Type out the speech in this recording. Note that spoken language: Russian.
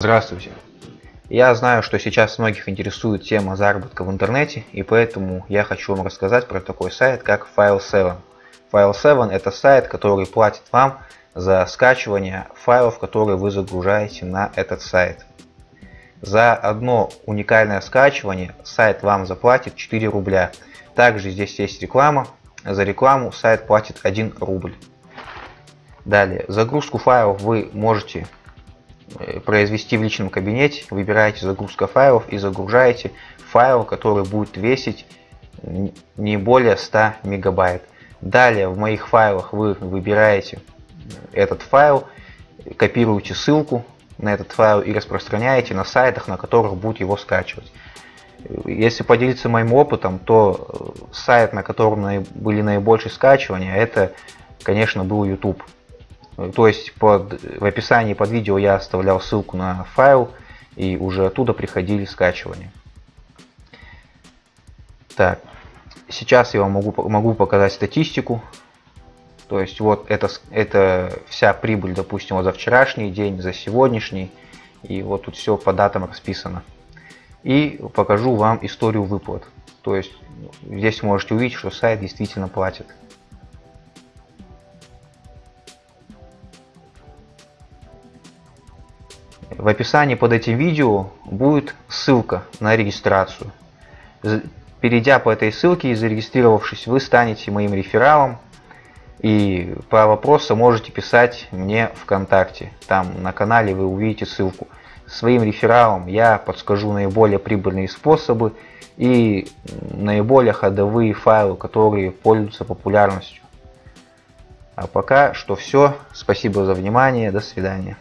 Здравствуйте! Я знаю, что сейчас многих интересует тема заработка в интернете, и поэтому я хочу вам рассказать про такой сайт, как File7. File7 это сайт, который платит вам за скачивание файлов, которые вы загружаете на этот сайт. За одно уникальное скачивание сайт вам заплатит 4 рубля. Также здесь есть реклама. За рекламу сайт платит 1 рубль. Далее, загрузку файлов вы можете произвести в личном кабинете, выбираете загрузка файлов и загружаете файл, который будет весить не более 100 мегабайт. Далее в моих файлах вы выбираете этот файл, копируете ссылку на этот файл и распространяете на сайтах, на которых будет его скачивать. Если поделиться моим опытом, то э, сайт, на котором были наибольшие скачивания, это, конечно, был YouTube. То есть под, в описании под видео я оставлял ссылку на файл, и уже оттуда приходили скачивания. Так, сейчас я вам могу, могу показать статистику. То есть вот это, это вся прибыль, допустим, вот за вчерашний день, за сегодняшний. И вот тут все по датам расписано. И покажу вам историю выплат. То есть здесь можете увидеть, что сайт действительно платит. В описании под этим видео будет ссылка на регистрацию. Перейдя по этой ссылке и зарегистрировавшись, вы станете моим рефералом. И по вопросу можете писать мне ВКонтакте. Там на канале вы увидите ссылку. Своим рефералам я подскажу наиболее прибыльные способы и наиболее ходовые файлы, которые пользуются популярностью. А пока что все. Спасибо за внимание. До свидания.